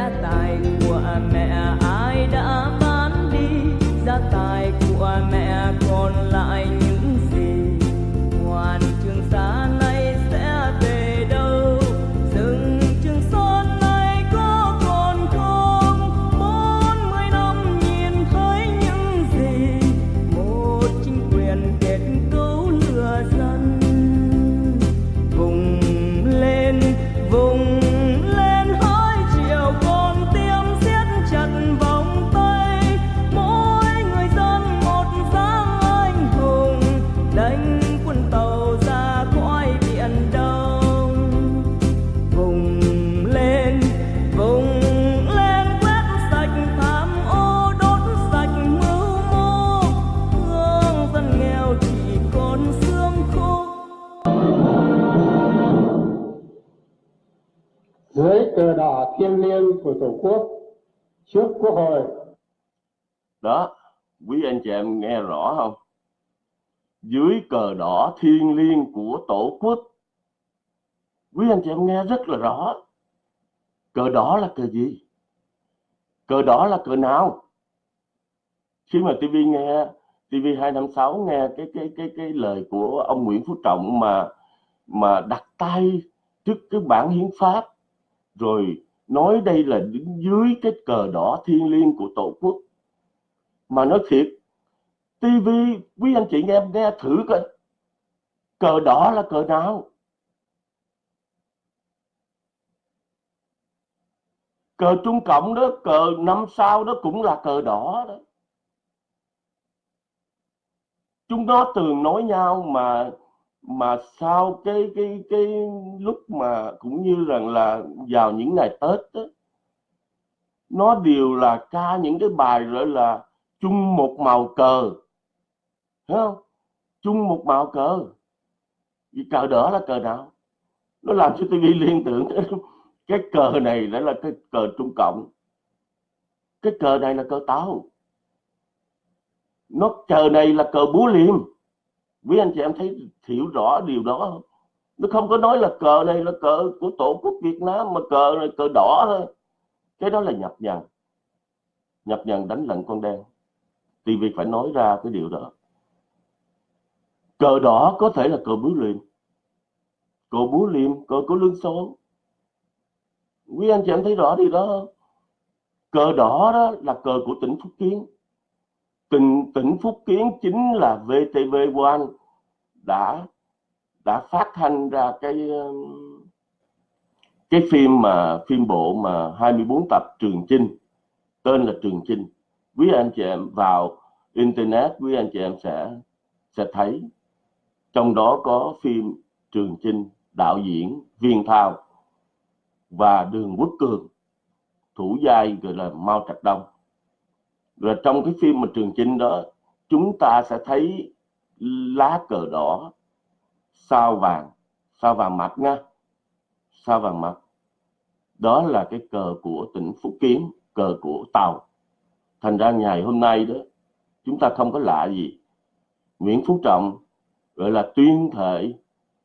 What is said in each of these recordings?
gia tài của mẹ ai đã bán đi? Gia tài của mẹ còn lại của tổ quốc trước quốc hội. Đó, quý anh chị em nghe rõ không? Dưới cờ đỏ thiêng liêng của tổ quốc. Quý anh chị em nghe rất là rõ. Cờ đỏ là cờ gì? Cờ đỏ là cờ nào? Khi mà TV nghe TV 256 nghe cái cái cái cái lời của ông Nguyễn Phú Trọng mà mà đặt tay trước cái bản hiến pháp, rồi nói đây là đứng dưới cái cờ đỏ thiêng liêng của tổ quốc. Mà nói thiệt TV quý anh chị nghe nghe thử coi. Cờ đỏ là cờ nào? Cờ Trung Cộng đó, cờ năm sao đó cũng là cờ đỏ đó. Chúng nó thường nói nhau mà mà sau cái cái cái lúc mà cũng như rằng là vào những ngày Tết đó, nó đều là ca những cái bài gọi là chung một màu cờ thấy không? Chung một màu cờ. Vì cờ đỏ là cờ nào? Nó làm cho TV liên tưởng cái cờ này đã là cái cờ Trung Cộng. Cái cờ này là cờ táo nó cờ này là cờ búa liềm quý anh chị em thấy hiểu rõ điều đó không? Nó không có nói là cờ này là cờ của tổ quốc Việt Nam, mà cờ này cờ đỏ thôi. Cái đó là nhập nhằng. Nhập nhằng đánh lận con đen. Thì việc phải nói ra cái điều đó. Cờ đỏ có thể là cờ búa liềm. Cờ búa liềm, cờ của lương số quý anh chị em thấy rõ điều đó không? Cờ đỏ đó là cờ của tỉnh Phúc Kiến tỉnh tỉnh Phúc Kiến chính là VTV1 đã đã phát hành ra cái um, cái phim mà, phim bộ mà 24 tập Trường Chinh, tên là Trường Chinh. Quý anh chị em vào internet, quý anh chị em sẽ sẽ thấy. Trong đó có phim Trường Chinh, đạo diễn Viên Thao và Đường Quốc Cường, thủ giai gọi là Mao Trạch Đông rồi trong cái phim mà Trường Chinh đó, chúng ta sẽ thấy lá cờ đỏ, sao vàng sao vàng mặt nha. Sao vàng mặt. Đó là cái cờ của tỉnh Phúc Kiến, cờ của Tàu. Thành ra ngày hôm nay đó, chúng ta không có lạ gì. Nguyễn Phú Trọng gọi là tuyên thệ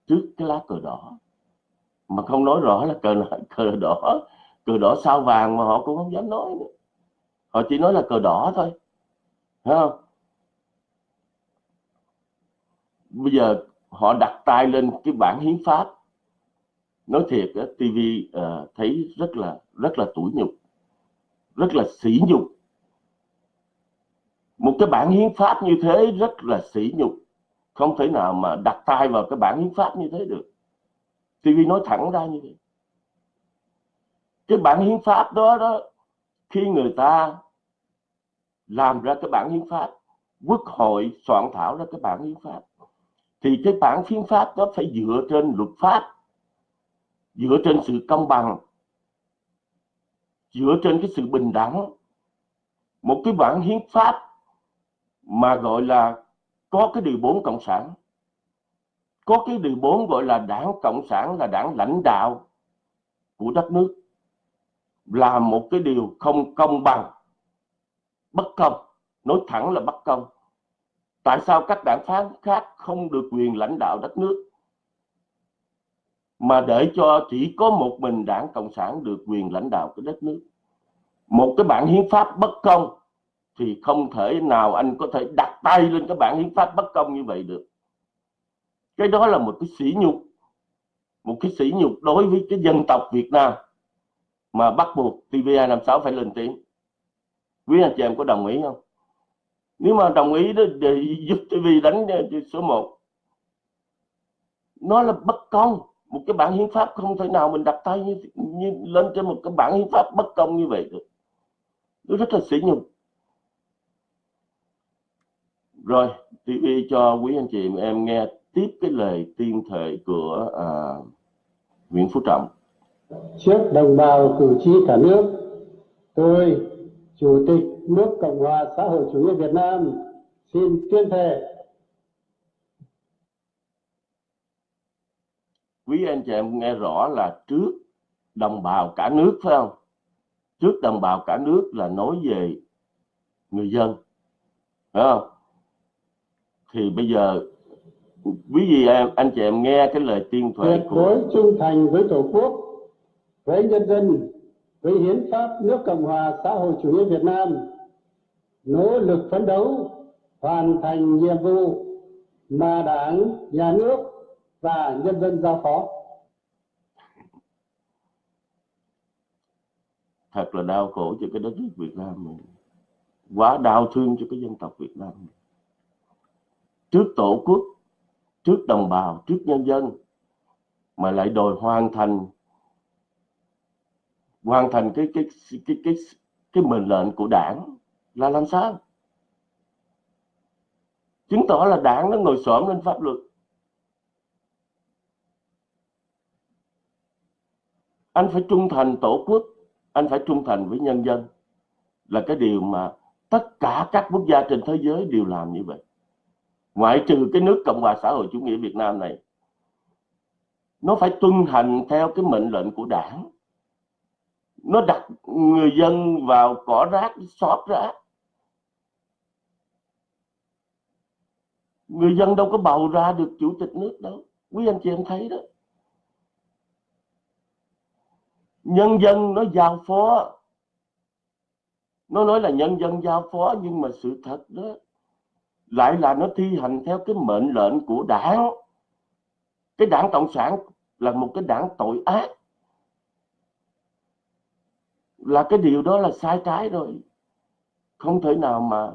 trước cái lá cờ đỏ. Mà không nói rõ là cờ cờ đỏ cờ đỏ sao vàng mà họ cũng không dám nói nữa họ chỉ nói là cờ đỏ thôi. Thấy không? Bây giờ họ đặt tay lên cái bản hiến pháp. Nói thiệt á, TV uh, ờ, thấy rất là rất là tủi nhục rất là sỉ nhục. Một cái bản hiến pháp như thế rất là sỉ nhục. Không thể nào mà đặt tay vào cái bản hiến pháp như thế được. TV nói thẳng ra như vậy. Cái bản hiến pháp đó đó khi người ta làm ra cái bản hiến pháp, quốc hội soạn thảo ra cái bản hiến pháp. Thì cái bản hiến pháp đó phải dựa trên luật pháp, dựa trên sự công bằng, dựa trên cái sự bình đẳng. Một cái bản hiến pháp mà gọi là có cái điều bốn cộng sản, có cái điều bốn gọi là đảng cộng sản, là đảng lãnh đạo của đất nước, là một cái điều không công bằng bất công. Nói thẳng là bất công. Tại sao các đảng phán khác không được quyền lãnh đạo đất nước? Mà để cho chỉ có một mình đảng cộng sản được quyền lãnh đạo cái đất nước. Một cái bản hiến pháp bất công thì không thể nào anh có thể đặt tay lên cái bản hiến pháp bất công như vậy được. Cái đó là một cái sỉ nhục. Một cái sỉ nhục đối với cái dân tộc Việt Nam mà bắt buộc TV256 phải lên tiếng quý anh chị em có đồng ý không? Nếu mà đồng ý đó để giúp TV đánh số 1 nó là bất công. Một cái bản hiến pháp không thể nào mình đặt tay như, như lên trên một cái bản hiến pháp bất công như vậy được. Nó rất là sỉ nhục. Rồi TV cho quý anh chị em nghe tiếp cái lời tiên thệ của à, Nguyễn Phú Trọng. Trước đồng bào cử tri cả nước tôi chủ tịch nước cộng hòa xã hội chủ nghĩa việt nam. Xin tuyên thệ. Quý anh chị em nghe rõ là trước đồng bào cả nước phải không? Trước đồng bào cả nước là nói về người dân phải không? Thì bây giờ quý vị em anh chị em nghe cái lời tuyên thệ tuyệt của đối trung thành với tổ quốc với nhân dân với hiến pháp nước cộng hòa xã hội chủ nghĩa việt nam, nỗ lực phấn đấu hoàn thành nhiệm vụ mà đảng, nhà nước và nhân dân giao phó thật là đau khổ cho cái đất nước Việt Nam mình quá đau thương cho cái dân tộc Việt Nam mình. trước tổ quốc, trước đồng bào, trước nhân dân mà lại đòi hoàn thành hoàn thành cái cái cái cái cái, cái mệnh lệnh của đảng là làm sao? Chứng tỏ là đảng nó ngồi xổm lên pháp luật. Anh phải trung thành tổ quốc anh phải trung thành với nhân dân. Là cái điều mà tất cả các quốc gia trên thế giới đều làm như vậy. Ngoại trừ cái nước cộng hòa xã hội chủ nghĩa việt nam này nó phải tuân hành theo cái mệnh lệnh của đảng nó đặt người dân vào cỏ rác, xót rác. Người dân đâu có bầu ra được chủ tịch nước đâu. Quý anh chị em thấy đó. Nhân dân nó giao phó. Nó nói là nhân dân giao phó, nhưng mà sự thật đó lại là nó thi hành theo cái mệnh lệnh của đảng. Cái đảng cộng sản là một cái đảng tội ác là cái điều đó là sai trái rồi. Không thể nào mà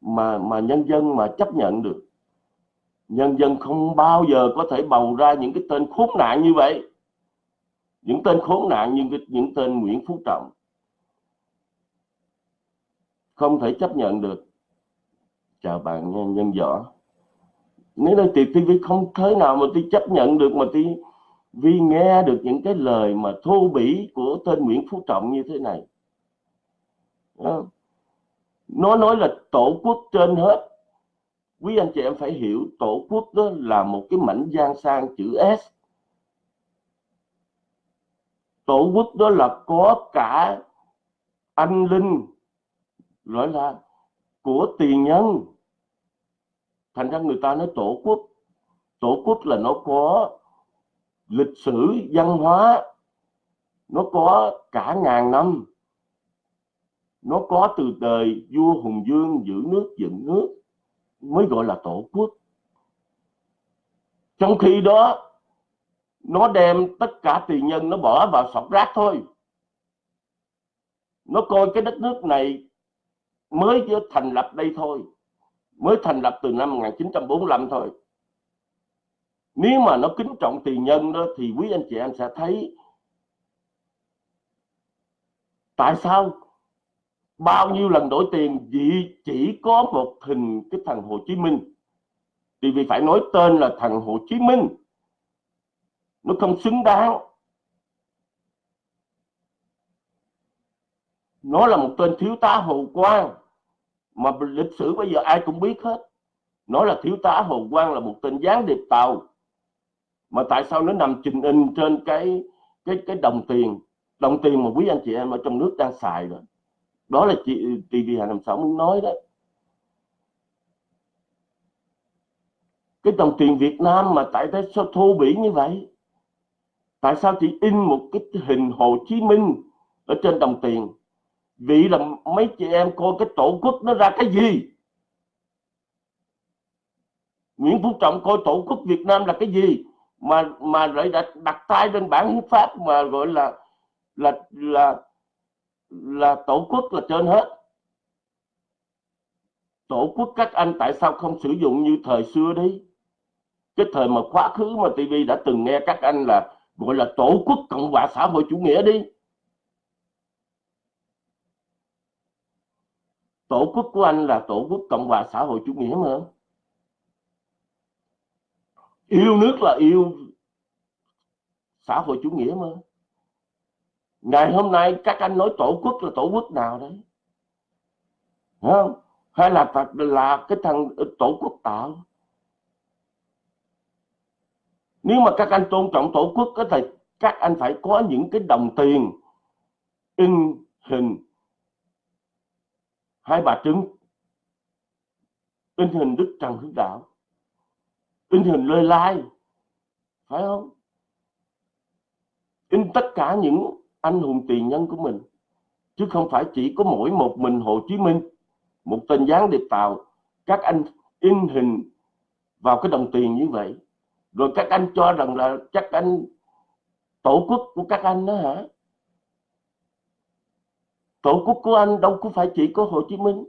mà mà nhân dân mà chấp nhận được. Nhân dân không bao giờ có thể bầu ra những cái tên khốn nạn như vậy. Những tên khốn nạn như những tên Nguyễn Phú Trọng. Không thể chấp nhận được. Chào bạn nhân, dân võ. Nếu nói tiệp TV không thế nào mà tôi chấp nhận được mà tôi vì nghe được những cái lời mà thô bỉ của tên Nguyễn Phú Trọng như thế này. Nó nói là tổ quốc trên hết. Quý anh chị em phải hiểu, tổ quốc đó là một cái mảnh giang sang chữ S. Tổ quốc đó là có cả anh linh, gọi là, của tiền nhân. Thành ra người ta nói tổ quốc. Tổ quốc là nó có lịch sử, văn hóa, nó có cả ngàn năm. Nó có từ đời vua hùng dương giữ nước, dựng nước, mới gọi là tổ quốc. Trong khi đó, nó đem tất cả tiền nhân, nó bỏ vào sọt rác thôi. Nó coi cái đất nước này mới thành lập đây thôi, mới thành lập từ năm 1945 thôi nếu mà nó kính trọng tiền nhân đó, thì quý anh chị em sẽ thấy tại sao bao nhiêu lần đổi tiền vì chỉ có một hình cái thằng Hồ Chí Minh? Thì vì phải nói tên là thằng Hồ Chí Minh. Nó không xứng đáng. Nó là một tên thiếu tá Hồ Quang. Mà lịch sử bây giờ ai cũng biết hết. Nó là thiếu tá Hồ Quang là một tên gián điệp tàu mà tại sao nó nằm trình in trên cái cái cái đồng tiền? Đồng tiền mà quý anh chị em ở trong nước đang xài rồi. Đó là chị TV Hà Nam sáu muốn nói đấy cái đồng tiền Việt Nam mà tại sao thô bỉ như vậy? Tại sao chị in một cái hình Hồ Chí Minh ở trên đồng tiền? Vì là mấy chị em coi cái tổ quốc nó ra cái gì? Nguyễn Phú Trọng coi tổ quốc Việt Nam là cái gì? Mà mà lại đặt, đặt tay lên bản hiến pháp mà gọi là là là là tổ quốc là trên hết. Tổ quốc các anh tại sao không sử dụng như thời xưa đi? Cái thời mà quá khứ mà TV đã từng nghe các anh là gọi là tổ quốc cộng hòa xã hội chủ nghĩa đi. Tổ quốc của anh là tổ quốc cộng hòa xã hội chủ nghĩa mà yêu nước là yêu xã hội chủ nghĩa mà. Ngày hôm nay các anh nói tổ quốc là tổ quốc nào đấy? Không? Hay là thật là cái thằng tổ quốc tạo? Nếu mà các anh tôn trọng tổ quốc có thể, các anh phải có những cái đồng tiền, in hình, hai bà trứng, in hình đức trần hưng đạo in hình lời lai, phải không? In tất cả những anh hùng tiền nhân của mình, chứ không phải chỉ có mỗi một mình Hồ Chí Minh, một tên gián điệp tàu, các anh in hình vào cái đồng tiền như vậy. Rồi các anh cho rằng là chắc anh tổ quốc của các anh đó hả? Tổ quốc của anh đâu có phải chỉ có Hồ Chí Minh.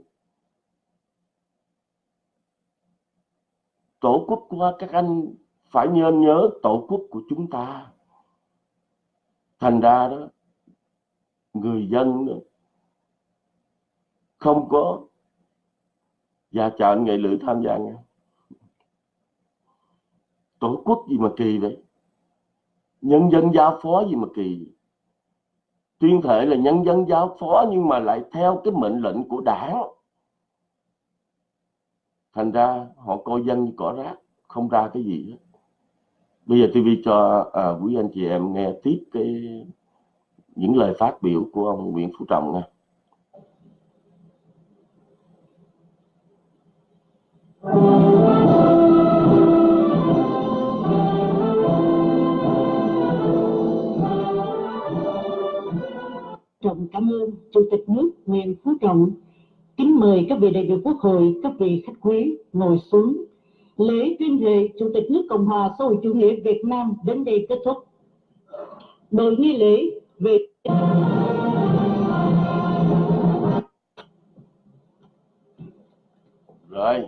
Tổ quốc của các anh phải nhớ nhớ tổ quốc của chúng ta. Thành ra đó người dân đó, không có và chào anh nghệ lữ tham gia nha tổ quốc gì mà kỳ vậy? Nhân dân giao phó gì mà kỳ tuyên thệ là nhân dân giao phó nhưng mà lại theo cái mệnh lệnh của đảng thành ra họ coi dân như cỏ rác không ra cái gì hết bây giờ TV cho à, quý anh chị em nghe tiếp cái những lời phát biểu của ông Nguyễn Phú Trọng nha Trọng cảm ơn Chủ tịch nước Nguyễn Phú Trọng. Kính mời các vị đại biểu Quốc hội, các vị khách quý ngồi xuống. Lễ tuyên thệ Chủ tịch nước Cộng hòa xã hội chủ nghĩa Việt Nam đến đây kết thúc. Đội nghi lễ về rồi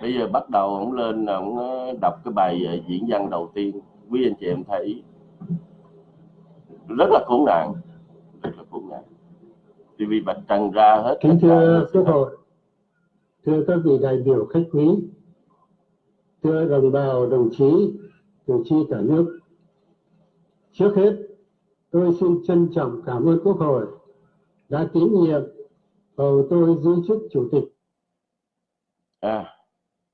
bây giờ bắt đầu ông lên ông ờ, đọc cái bài ờ, diễn văn đầu tiên quý anh chị em thấy rất là khốn nạn rất là khốn nạn vì bạch trần ra hết kính thưa quốc hội thưa các vị đại biểu khách quý thưa đồng bào đồng chí cử tri cả nước. Trước hết tôi xin trân trọng cảm ơn quốc hội đã tín nhiệm bầu tôi giữ chức chủ tịch. À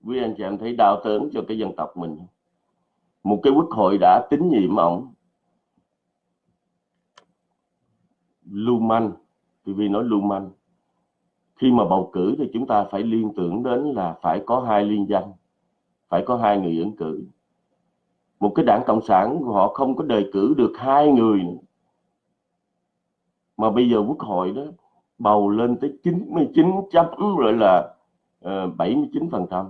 quý anh chị em thấy đau đớn cho cái dân tộc mình. Một cái quốc hội đã tín nhiệm ông lưu TV nói lưu manh khi mà bầu cử thì chúng ta phải liên tưởng đến là phải có hai liên danh phải có hai người ứng cử. Một cái đảng cộng sản họ không có đề cử được hai người mà bây giờ quốc hội đó bầu lên tới 99 chấm rồi là ờ, uh, 79 phần trăm.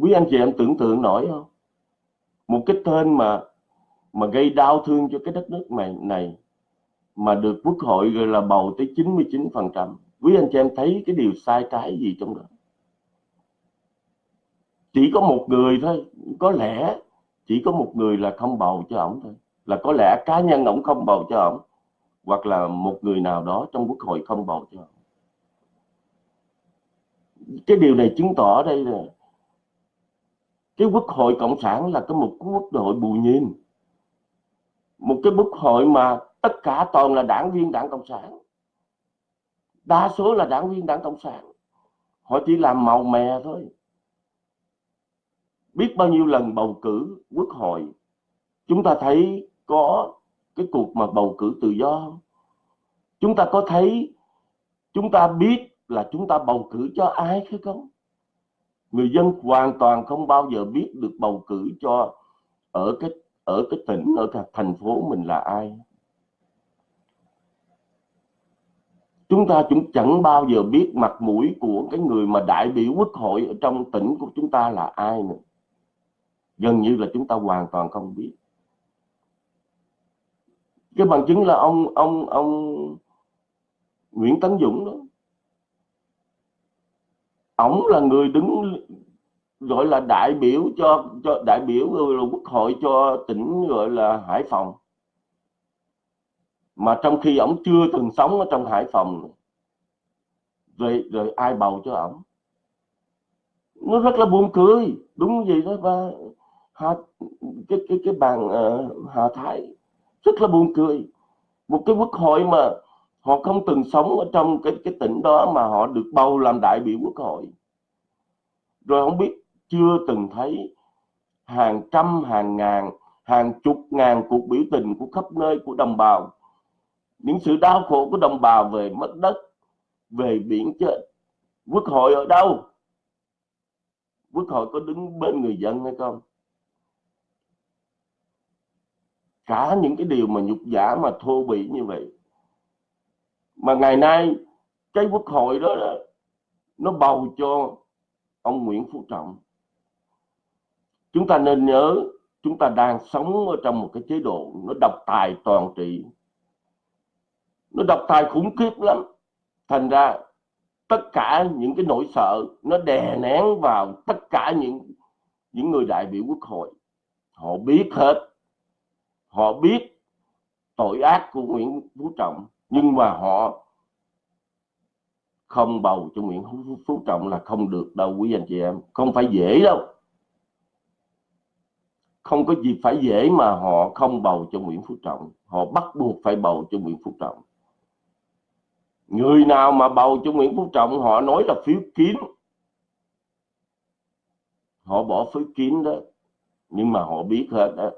Quý anh chị em tưởng tượng nổi không? Một cái tên mà mà gây đau thương cho cái đất nước này này mà được quốc hội gọi là bầu tới 99% quý anh chị em thấy cái điều sai trái gì trong đó? Chỉ có một người thôi, có lẽ chỉ có một người là không bầu cho ổng thôi. Là có lẽ cá nhân ổng không bầu cho ổng, hoặc là một người nào đó trong quốc hội không bầu cho ổng. Cái điều này chứng tỏ đây là cái quốc hội cộng sản là cái một quốc hội bù nhìn một cái quốc hội mà tất cả toàn là đảng viên đảng cộng sản. Đa số là đảng viên đảng cộng sản. Họ chỉ làm màu mè thôi. Biết bao nhiêu lần bầu cử quốc hội, chúng ta thấy có cái cuộc mà bầu cử tự do chúng ta có thấy, chúng ta biết là chúng ta bầu cử cho ai hay không người dân hoàn toàn không bao giờ biết được bầu cử cho ở cái ở cái tỉnh, ở cái thành phố mình là ai. Chúng ta cũng chẳng bao giờ biết mặt mũi của cái người mà đại biểu quốc hội ở trong tỉnh của chúng ta là ai nữa. Gần như là chúng ta hoàn toàn không biết. Cái bằng chứng là ông ông ông Nguyễn Tấn Dũng đó. Ổng là người đứng gọi là đại biểu cho cho đại biểu quốc hội cho tỉnh gọi là Hải Phòng mà trong khi ổng chưa từng sống ở trong Hải Phòng rồi rồi ai bầu cho ổng? Nó rất là buồn cười. Đúng vậy đó và Hà, cái cái cái bàn uh, Hà Thái rất là buồn cười. Một cái quốc hội mà họ không từng sống ở trong cái cái tỉnh đó mà họ được bầu làm đại biểu quốc hội. Rồi không biết chưa từng thấy hàng trăm hàng ngàn hàng chục ngàn cuộc biểu tình của khắp nơi của đồng bào những sự đau khổ của đồng bào về mất đất về biển chết. Quốc hội ở đâu? Quốc hội có đứng bên người dân hay không? Cả những cái điều mà nhục giả mà thô bỉ như vậy. Mà ngày nay cái quốc hội đó, đó nó bầu cho ông Nguyễn Phú Trọng. Chúng ta nên nhớ chúng ta đang sống ở trong một cái chế độ nó độc tài toàn trị nó độc tài khủng khiếp lắm. Thành ra, tất cả những cái nỗi sợ nó đè nén vào tất cả những những người đại biểu quốc hội. Họ biết hết. Họ biết tội ác của Nguyễn Phú Trọng, nhưng mà họ không bầu cho Nguyễn Phú Trọng là không được đâu, quý anh chị em. Không phải dễ đâu. Không có gì phải dễ mà họ không bầu cho Nguyễn Phú Trọng. Họ bắt buộc phải bầu cho Nguyễn Phú Trọng người nào mà bầu cho Nguyễn Phú Trọng, họ nói là phiếu kín. Họ bỏ phiếu kín đó, nhưng mà họ biết hết đó.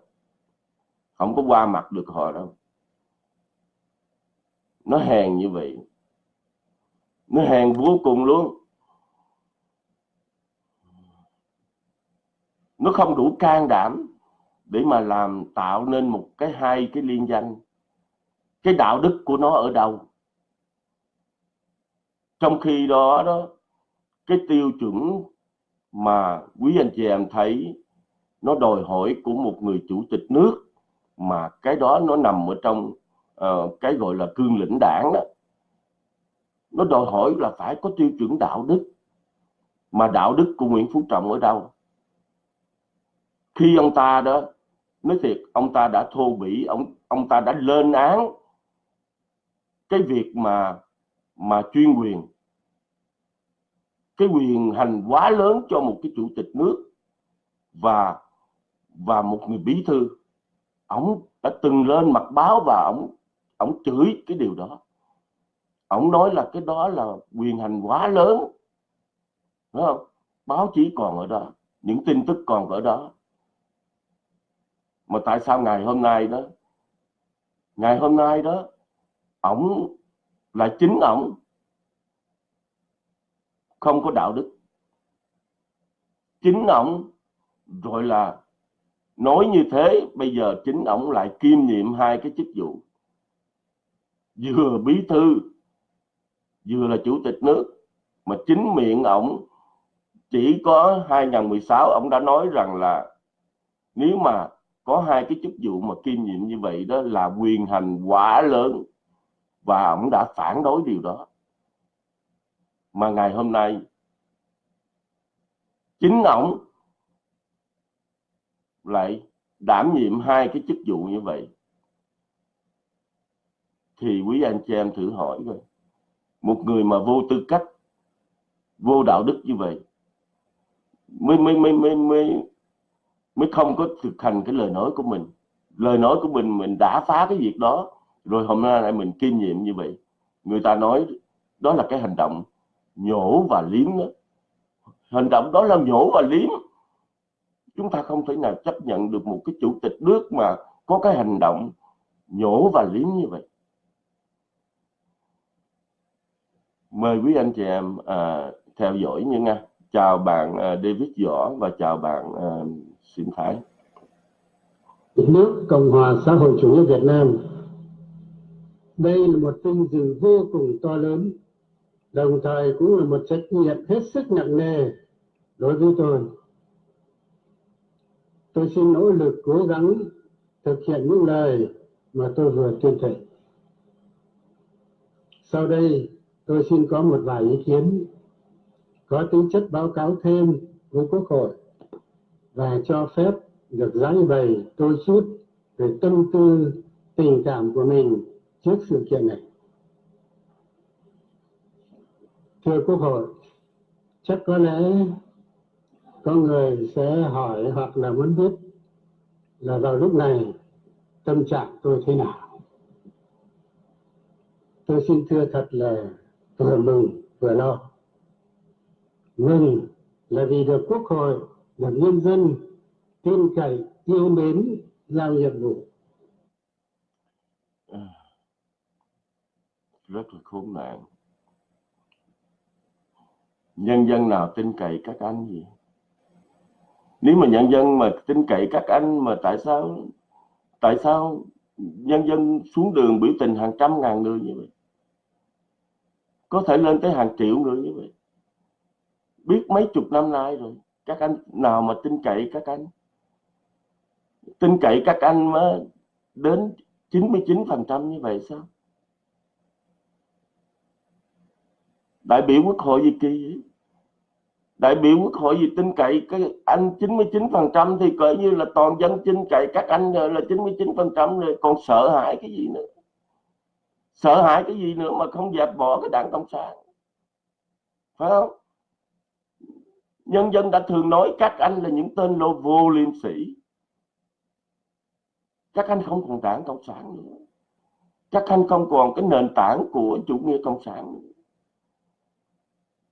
Không có qua mặt được họ đâu. Nó hèn như vậy. Nó hèn vô cùng luôn. Nó không đủ can đảm để mà làm tạo nên một cái hai cái liên danh. Cái đạo đức của nó ở đâu? Trong khi đó đó cái tiêu chuẩn mà quý anh chị em thấy nó đòi hỏi của một người chủ tịch nước mà cái đó nó nằm ở trong uh, cái gọi là cương lĩnh đảng đó nó đòi hỏi là phải có tiêu chuẩn đạo đức. Mà đạo đức của Nguyễn Phú Trọng ở đâu? Khi ông ta đó nói thiệt ông ta đã thô bỉ ông ông ta đã lên án cái việc mà mà chuyên quyền. Cái quyền hành quá lớn cho một cái chủ tịch nước và và một người bí thư. Ông đã từng lên mặt báo và ông ông chửi cái điều đó. Ông nói là cái đó là quyền hành quá lớn. Đúng không? Báo chí còn ở đó, những tin tức còn ở đó. Mà tại sao ngày hôm nay đó, ngày hôm nay đó ổng là chính ổng không có đạo đức. Chính ổng, rồi là nói như thế, bây giờ chính ổng lại kiêm nhiệm hai cái chức vụ. Vừa bí thư, vừa là chủ tịch nước. Mà chính miệng ổng, chỉ có 2016 ông đã nói rằng là nếu mà có hai cái chức vụ mà kiêm nhiệm như vậy đó là quyền hành quả lớn và ông đã phản đối điều đó. Mà ngày hôm nay, chính ông lại đảm nhiệm hai cái chức vụ như vậy. Thì quý anh chị em thử hỏi coi, một người mà vô tư cách, vô đạo đức như vậy, mới mới mới mới mới mới không có thực hành cái lời nói của mình. Lời nói của mình mình đã phá cái việc đó rồi hôm nay lại mình kiêm nhiệm như vậy. Người ta nói đó là cái hành động nhổ và liếm đó. Hành động đó là nhổ và liếm. Chúng ta không thể nào chấp nhận được một cái chủ tịch nước mà có cái hành động nhổ và liếm như vậy. Mời quý anh chị em à, theo dõi như nha. Chào bạn à, David Võ và chào bạn à, Xin Thái. Nước Cộng hòa xã hội chủ nghĩa Việt Nam đây là một vinh dự vô cùng to lớn, đồng thời cũng là một trách nhiệm hết sức nặng nề đối với tôi. Tôi xin nỗ lực cố gắng thực hiện những lời mà tôi vừa tuyên thệ. Sau đây, tôi xin có một vài ý kiến, có tính chất báo cáo thêm với quốc hội và cho phép được giải bày tôi chút về tâm tư, tình cảm của mình trước sự kiện này. Thưa quốc hội, chắc có lẽ có người sẽ hỏi hoặc là muốn biết là vào lúc này tâm trạng tôi thế nào. Tôi xin thưa thật là vừa mừng, vừa lo. Mừng là vì được quốc hội được nhân dân tin cậy, yêu mến, giao nhiệm vụ. Rất là khốn nạn. Nhân dân nào tin cậy các anh gì? Nếu mà nhân dân mà tin cậy các anh mà tại sao tại sao nhân dân xuống đường biểu tình hàng trăm ngàn người như vậy? Có thể lên tới hàng triệu người như vậy? Biết mấy chục năm nay rồi, các anh nào mà tin cậy các anh? Tin cậy các anh mới đến 99% như vậy sao? Đại biểu quốc hội gì kỳ. Vậy? đại biểu quốc hội gì tin cậy cái anh 99% thì coi như là toàn dân tin cậy, các anh là 99% rồi. Còn sợ hãi cái gì nữa? Sợ hãi cái gì nữa mà không dẹp bỏ cái đảng cộng sản? Phải không? Nhân dân đã thường nói các anh là những tên lô vô liêm sĩ các anh không còn đảng cộng sản nữa. Các anh không còn cái nền tảng của chủ nghĩa cộng sản nữa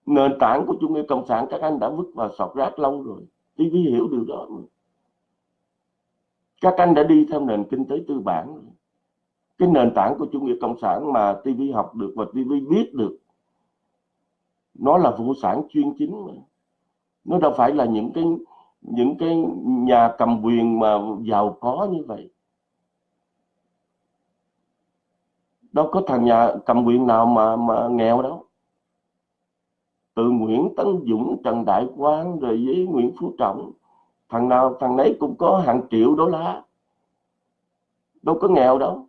nền tảng của chủ nghĩa cộng sản các anh đã vứt vào sọt rác lâu rồi TV hiểu điều đó mà. các anh đã đi theo nền kinh tế tư bản rồi. cái nền tảng của chủ nghĩa cộng sản mà TV học được và TV biết được, nó là vô sản chuyên chính mà nó đâu phải là những cái những cái nhà cầm quyền mà giàu có như vậy đâu có thằng nhà cầm quyền nào mà mà nghèo đâu từ Nguyễn Tấn Dũng, Trần Đại Quang, rồi với Nguyễn Phú Trọng. Thằng nào, thằng nấy cũng có hàng triệu đô la. Đâu có nghèo đâu.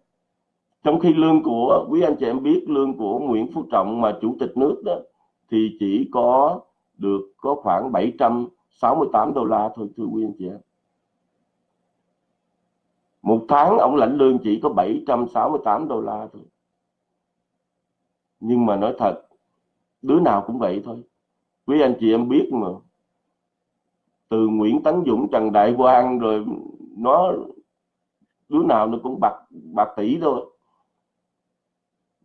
Trong khi lương của, quý anh chị em biết, lương của Nguyễn Phú Trọng mà chủ tịch nước đó, thì chỉ có được có khoảng 768 đô la thôi, thưa quý anh chị em. Một tháng ông lãnh lương chỉ có 768 đô la thôi. Nhưng mà nói thật đứa nào cũng vậy thôi. Quý anh chị em biết mà. Từ Nguyễn Tấn Dũng Trần Đại Quang rồi nó đứa nào nó cũng bạc bạc tỷ thôi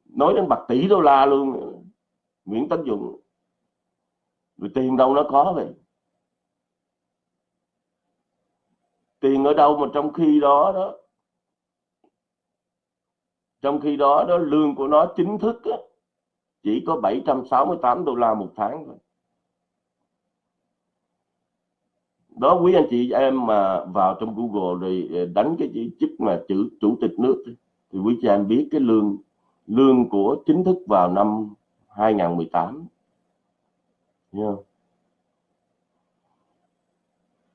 nói đến bạc tỷ đô la luôn. Nguyễn Tấn Dũng. Rồi tiền đâu nó có vậy? Tiền ở đâu mà trong khi đó đó? Trong khi đó đó lương của nó chính thức á, chỉ có 768 đô la một tháng thôi. Đó quý anh chị em mà vào trong Google rồi ờ, đánh cái chức mà chữ chủ tịch nước thì quý chị em biết cái lương lương của chính thức vào năm 2018 Thấy không?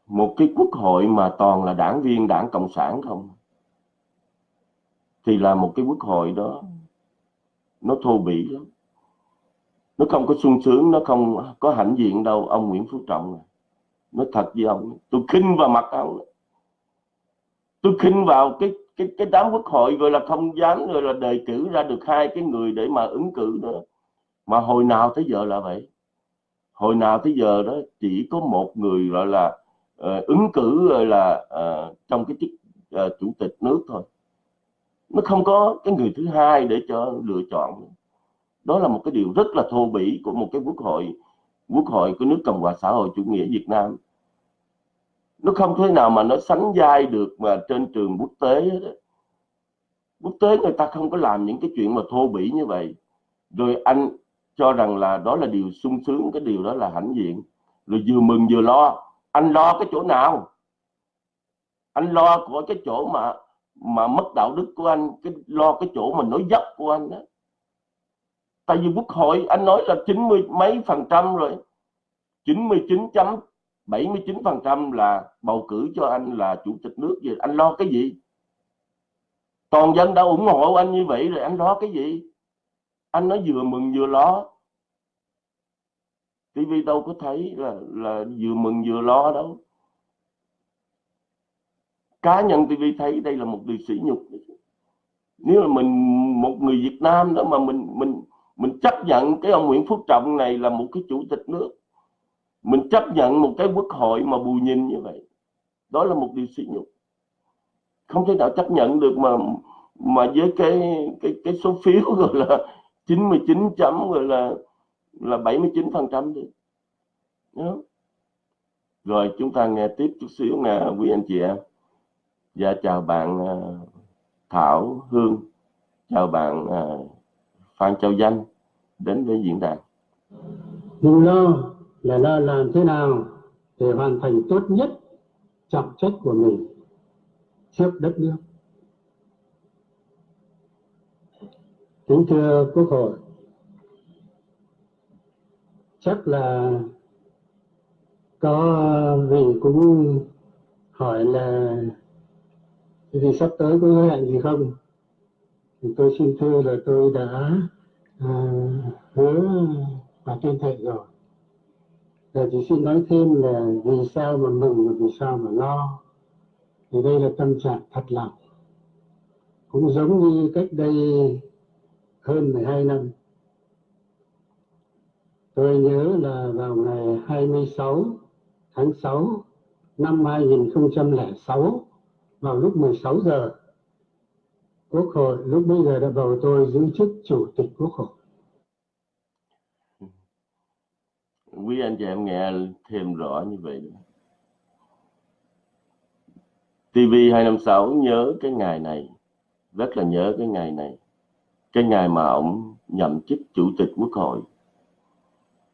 một cái quốc hội mà toàn là đảng viên đảng cộng sản không? Thì là một cái quốc hội đó nó thô bỉ lắm nó không có sung sướng nó không có hãnh diện đâu. Ông Nguyễn Phú Trọng nó thật với ông tôi khinh vào mặt ông. Tôi khinh vào cái cái cái đám quốc hội gọi là không dám rồi là đề cử ra được hai cái người để mà ứng cử nữa mà hồi nào tới giờ là vậy. Hồi nào tới giờ đó chỉ có một người gọi là uh, ứng cử gọi là uh, trong cái chức uh, chủ tịch nước thôi. Nó không có cái người thứ hai để cho lựa chọn đó là một cái điều rất là thô bỉ của một cái quốc hội quốc hội của nước cộng hòa xã hội chủ nghĩa việt nam. Nó không thể nào mà nó sánh vai được mà trên trường quốc tế quốc tế người ta không có làm những cái chuyện mà thô bỉ như vậy. Rồi anh cho rằng là đó là điều sung sướng, cái điều đó là hãnh diện. Rồi vừa mừng vừa lo, anh lo cái chỗ nào? Anh lo của cái chỗ mà mà mất đạo đức của anh, cái lo cái chỗ mà nói dốc của anh đó tại vì quốc hội, anh nói là 90 mấy phần trăm rồi. 99.79 phần trăm là bầu cử cho anh là chủ tịch nước gì? Anh lo cái gì? Toàn dân đã ủng hộ anh như vậy rồi anh lo cái gì? Anh nói vừa mừng vừa lo. TV đâu có thấy là là vừa mừng vừa lo đâu. Cá nhân TV thấy đây là một điều sỉ nhục. Nếu là mình, một người Việt Nam đó mà mình mình mình chấp nhận cái ông Nguyễn Phú Trọng này là một cái chủ tịch nước. Mình chấp nhận một cái quốc hội mà bù nhìn như vậy. Đó là một điều sỉ nhục. Không thể nào chấp nhận được mà mà với cái cái cái số phiếu gọi là 99 chấm, gọi là là 79 phần trăm đi. Rồi chúng ta nghe tiếp chút xíu nè, quý anh chị em. Dạ chào bạn à, Thảo Hương. Chào bạn à, Phan Châu Danh đến với diễn đàn. Nhưng lo là lo làm thế nào để hoàn thành tốt nhất trọng trách của mình trước đất nước. Kính thưa quốc hội, chắc là có vị cũng hỏi là vì sắp tới có hẹn gì không? Thì tôi xin thưa là tôi đã à, hứa và tuyên thệ rồi. Giờ chỉ xin nói thêm là vì sao mà mừng và vì sao mà lo. Thì đây là tâm trạng thật lòng. Cũng giống như cách đây hơn 12 năm. Tôi nhớ là vào ngày 26 tháng 6 năm 2006 vào lúc 16 giờ Quốc hội lúc bây giờ đã bầu tôi giữ chức Chủ tịch Quốc hội. Quý anh chị em nghe thêm rõ như vậy. TV 256 nhớ cái ngày này, rất là nhớ cái ngày này. Cái ngày mà ông nhậm chức Chủ tịch Quốc hội.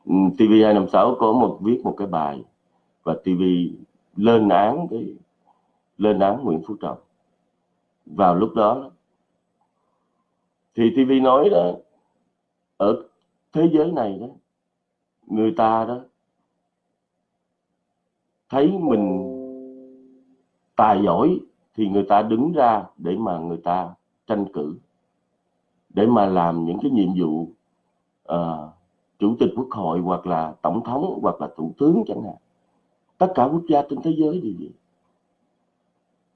Ừ, TV 256 có một viết một cái bài và TV lên án cái lên án Nguyễn Phú Trọng vào lúc đó thì TV nói đó ở thế giới này đó người ta đó thấy mình tài giỏi thì người ta đứng ra để mà người ta tranh cử để mà làm những cái nhiệm vụ uh, chủ tịch quốc hội hoặc là tổng thống hoặc là thủ tướng chẳng hạn. Tất cả quốc gia trên thế giới đều vậy.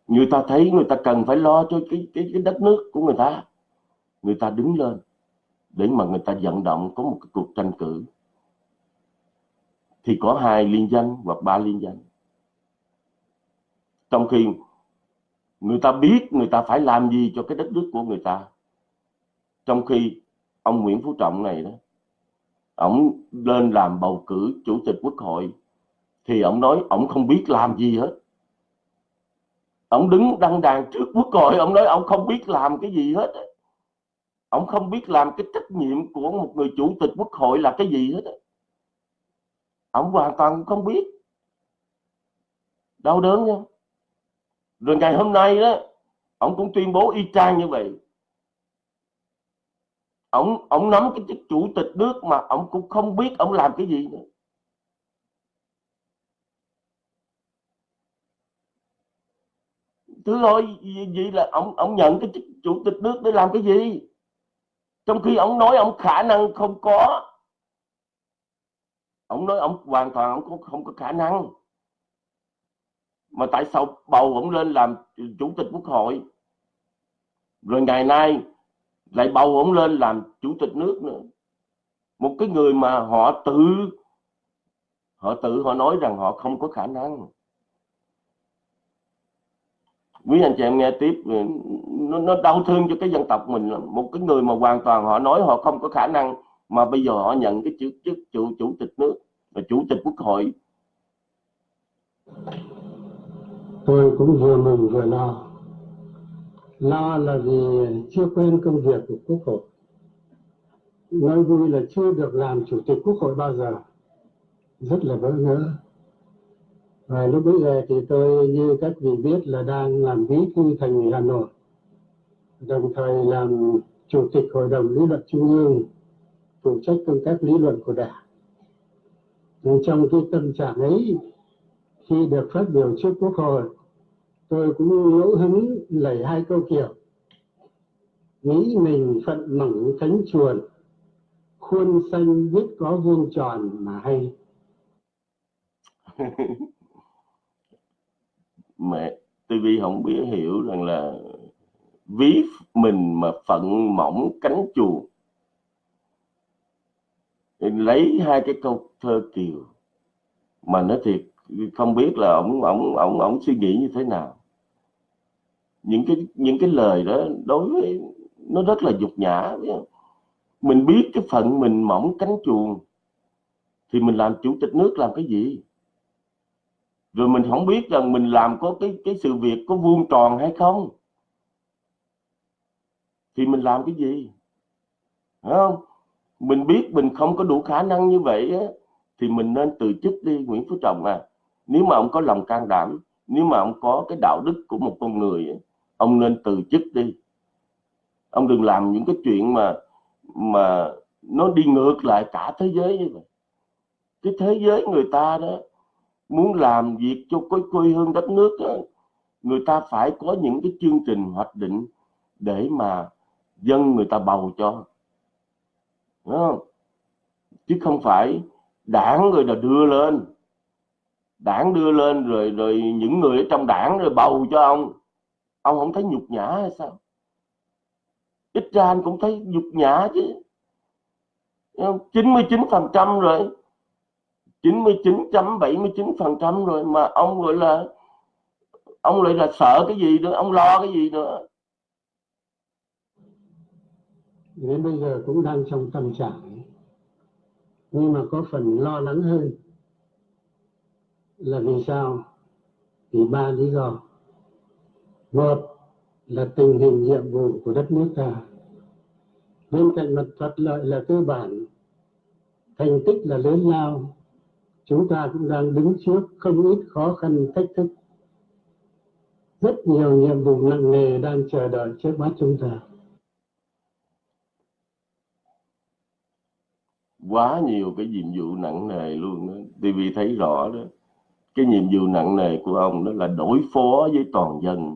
Người ta thấy người ta cần phải lo cho cái cái cái đất nước của người ta người ta đứng lên để mà người ta vận động có một cái cuộc tranh cử. Thì có hai liên danh hoặc ba liên danh. Trong khi người ta biết người ta phải làm gì cho cái đất nước của người ta. Trong khi ông Nguyễn Phú Trọng này đó, ông lên làm bầu cử chủ tịch quốc hội, thì ông nói ông không biết làm gì hết. Ông đứng đăng đàn trước quốc hội, ông nói ông không biết làm cái gì hết ông không biết làm cái trách nhiệm của một người chủ tịch quốc hội là cái gì hết ông hoàn toàn không biết. Đau đớn nha rồi ngày hôm nay đó, ông cũng tuyên bố y chang như vậy. Ông ông nắm cái chức chủ tịch nước mà ông cũng không biết ông làm cái gì nữa. Thứ thôi vậy là ông ông nhận cái chức chủ tịch nước để làm cái gì? Trong khi ông nói ông khả năng không có ông nói ông hoàn toàn ông không, không có khả năng. Mà tại sao bầu ông lên làm chủ tịch quốc hội? Rồi ngày nay lại bầu ông lên làm chủ tịch nước nữa. Một cái người mà họ tự họ tự họ nói rằng họ không có khả năng quý anh chị em nghe tiếp ừ, nó, nó đau thương cho cái dân tộc mình một cái người mà hoàn toàn họ nói họ không có khả năng mà bây giờ họ nhận cái chức chức chủ chủ tịch nước và chủ tịch quốc hội. Tôi cũng vừa mừng vừa lo. Lo là vì chưa quen công việc của quốc hội. Nói vui là chưa được làm chủ tịch quốc hội bao giờ. Rất là bỡ ngỡ và lúc bây giờ thì tôi như các vị biết là đang làm bí thư thành ủy Hà Nội, đồng thời làm chủ tịch hội đồng lý luận trung ương, phụ trách công tác lý luận của đảng. Nhưng trong cái tâm trạng ấy, khi được phát biểu trước quốc hội, tôi cũng ngẫu hứng lấy hai câu kiểu. Nghĩ mình phận mỏng cánh chuồn, khuôn xanh biết có vuông tròn mà hay. mẹ TV không biết hiểu rằng là ví mình mà phận mỏng cánh chuồng, lấy hai cái câu thơ kiều mà nói thiệt không biết là ổng ổng ổng ổng suy nghĩ như thế nào. Những cái những cái lời đó đối với nó rất là dục nhã mình biết cái phận mình mỏng cánh chuồng thì mình làm chủ tịch nước làm cái gì? Rồi mình không biết rằng mình làm có cái cái sự việc có vuông tròn hay không. Thì mình làm cái gì? Phải không? Mình biết mình không có đủ khả năng như vậy á, thì mình nên từ chức đi Nguyễn Phú Trọng à. Nếu mà ông có lòng can đảm nếu mà ông có cái đạo đức của một con người ông nên từ chức đi. Ông đừng làm những cái chuyện mà mà nó đi ngược lại cả thế giới như vậy. Cái thế giới người ta đó muốn làm việc cho cái quê hương đất nước đó, người ta phải có những cái chương trình hoạch định để mà dân người ta bầu cho. Đúng không? chứ không phải đảng người là đưa lên. Đảng đưa lên rồi rồi những người ở trong đảng rồi bầu cho ông. Ông không thấy nhục nhã hay sao? Ít ra anh cũng thấy nhục nhã chứ. 99 phần trăm rồi. 99.79 phần trăm rồi mà ông gọi là, ông lại là sợ cái gì nữa, ông lo cái gì nữa? Đến bây giờ cũng đang trong tâm trạng. Nhưng mà có phần lo lắng hơn là vì sao? Vì ba lý do. Một là tình hình nhiệm vụ của đất nước ta. Bên cạnh mặt thuận lợi là cơ bản, thành tích là lớn lao chúng ta cũng đang đứng trước không ít khó khăn, thách thức. Rất nhiều nhiệm vụ nặng nề đang chờ đợi trước mắt chúng ta. Quá nhiều cái nhiệm vụ nặng nề luôn đó. TV thấy rõ đó. Cái nhiệm vụ nặng nề của ông đó là đối phó với toàn dân.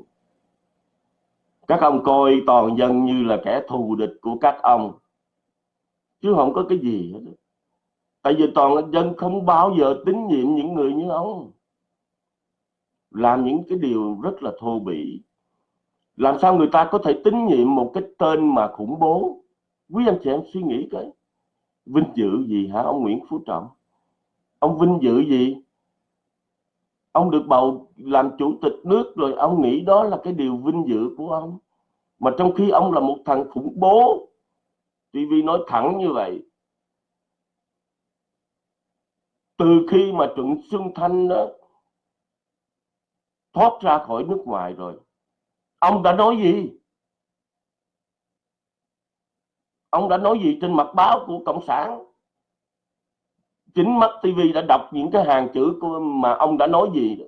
Các ông coi toàn dân như là kẻ thù địch của các ông. Chứ không có cái gì hết tại vì toàn dân không bao giờ tín nhiệm những người như ông. Làm những cái điều rất là thô bỉ. Làm sao người ta có thể tín nhiệm một cái tên mà khủng bố? Quý anh chị em suy nghĩ cái. Vinh dự gì hả ông Nguyễn Phú Trọng? Ông vinh dự gì? Ông được bầu làm chủ tịch nước rồi ông nghĩ đó là cái điều vinh dự của ông. Mà trong khi ông là một thằng khủng bố TV nói thẳng như vậy từ khi mà Trịnh Xuân Thanh đó thoát ra khỏi nước ngoài rồi, ông đã nói gì? Ông đã nói gì trên mặt báo của cộng sản? Chính mắt TV đã đọc những cái hàng chữ của mà ông đã nói gì?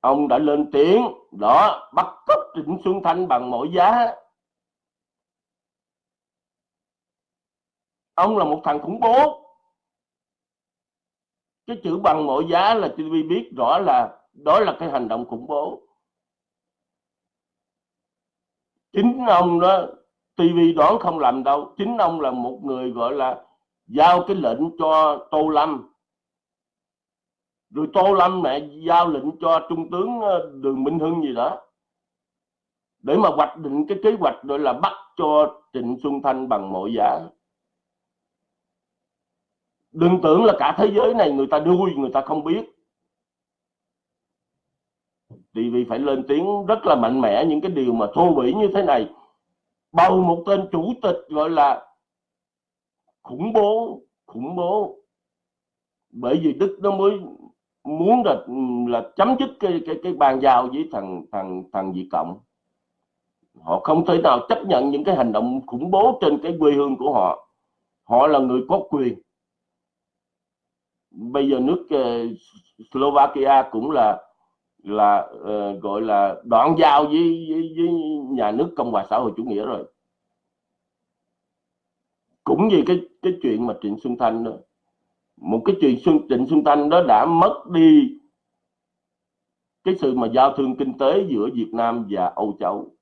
Ông đã lên tiếng, đó, bắt cóc Trịnh Xuân Thanh bằng mọi giá. Ông là một thằng khủng bố cái chữ bằng mọi giá là TV biết rõ là đó là cái hành động khủng bố. Chính ông đó TV đoán không làm đâu. Chính ông là một người gọi là giao cái lệnh cho Tô Lâm. Rồi Tô Lâm mẹ giao lệnh cho Trung tướng ờ, Đường Minh Hưng gì đó. Để mà hoạch định cái kế hoạch gọi là bắt cho Trịnh Xuân Thanh bằng mọi giá đừng tưởng là cả thế giới này người ta đuôi, người ta không biết. TV vì phải lên tiếng rất là mạnh mẽ những cái điều mà thô bỉ như thế này. Bầu một tên chủ tịch gọi là khủng bố khủng bố. Bởi vì đức nó mới muốn là là chấm dứt cái cái cái bàn giao với thằng thằng thằng Việt cộng. Họ không thể nào chấp nhận những cái hành động khủng bố trên cái quê hương của họ. Họ là người có quyền bây giờ nước uh, Slovakia cũng là là uh, gọi là đoạn giao với, với, với nhà nước cộng hòa xã hội chủ nghĩa rồi. Cũng vì cái cái chuyện mà trịnh xuân thanh đó. Một cái chuyện xuân trịnh xuân thanh đó đã mất đi cái sự mà giao thương kinh tế giữa Việt Nam và Âu Châu.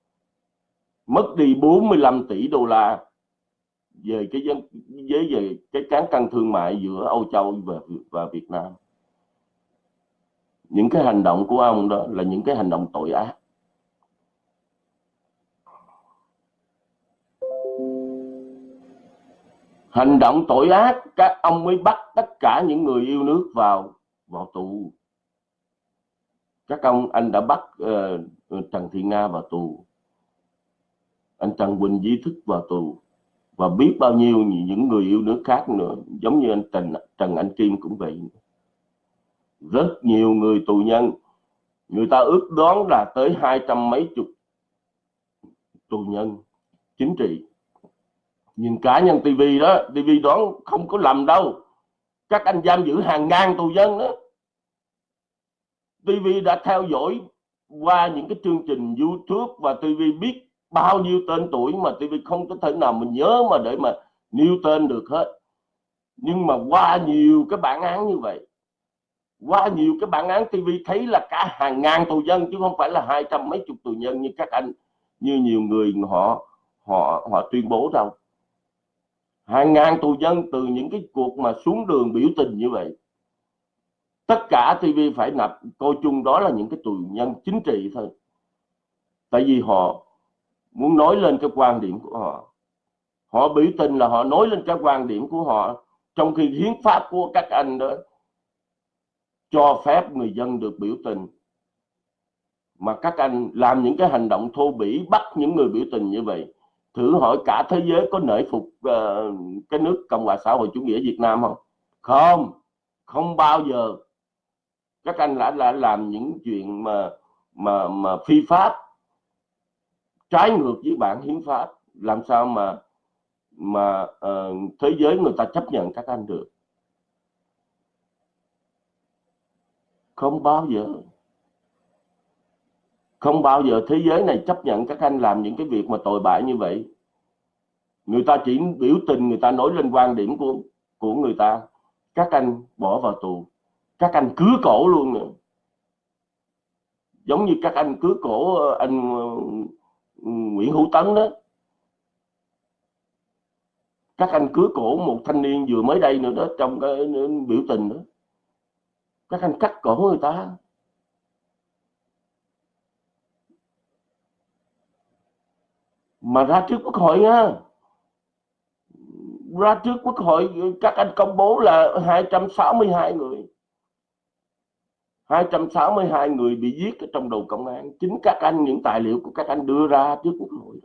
Mất đi 45 tỷ đô la về cái với về cái cán cân thương mại giữa Âu Châu và và Việt Nam. Những cái hành động của ông đó là những cái hành động tội ác. Hành động tội ác các ông mới bắt tất cả những người yêu nước vào vào tù. Các ông anh đã bắt uh, Trần Thị Nga vào tù. Anh Trần Quỳnh Di Thức vào tù và biết bao nhiêu những người yêu nước khác nữa, giống như anh Trần Trần Anh Kim cũng vậy. Rất nhiều người tù nhân, người ta ước đoán là tới hai trăm mấy chục tù nhân chính trị. Nhìn cá nhân TV đó TV đoán không có lầm đâu. Các anh giam giữ hàng ngàn tù nhân đó. TV đã theo dõi qua những cái chương trình YouTube và TV biết bao nhiêu tên tuổi mà TV không có thể nào mình nhớ mà để mà nêu tên được hết. Nhưng mà qua nhiều cái bản án như vậy, qua nhiều cái bản án TV thấy là cả hàng ngàn tù nhân, chứ không phải là hai trăm mấy chục tù nhân như các anh, như nhiều người họ họ họ tuyên bố đâu. Hàng ngàn tù nhân từ những cái cuộc mà xuống đường biểu tình như vậy, tất cả TV phải nạp, coi chung đó là những cái tù nhân chính trị thôi. Tại vì họ muốn nói lên cái quan điểm của họ. Họ biểu tình là họ nói lên cái quan điểm của họ trong khi hiến pháp của các anh đó cho phép người dân được biểu tình. Mà các anh làm những cái hành động thô bỉ bắt những người biểu tình như vậy thử hỏi cả thế giới có nể phục uh, cái nước cộng hòa xã hội chủ nghĩa việt nam không? Không không bao giờ. Các anh đã, đã làm những chuyện mà mà mà phi pháp trái ngược với bản hiến pháp làm sao mà mà uh, thế giới người ta chấp nhận các anh được? Không bao giờ. Không bao giờ thế giới này chấp nhận các anh làm những cái việc mà tồi bại như vậy. Người ta chỉ biểu tình người ta nói lên quan điểm của của người ta. Các anh bỏ vào tù. Các anh cứ cổ luôn. Nữa giống như các anh cứ cổ ờ, anh ờ, Nguyễn Hữu Tấn đó. Các anh cứ cổ một thanh niên vừa mới đây nữa đó, trong cái biểu tình đó. Các anh cắt cổ người ta. Mà ra trước quốc hội nha. Ra trước quốc hội, các anh công bố là 262 người. 262 người bị giết ở trong đầu công an. Chính các anh những tài liệu của các anh đưa ra trước quốc hội.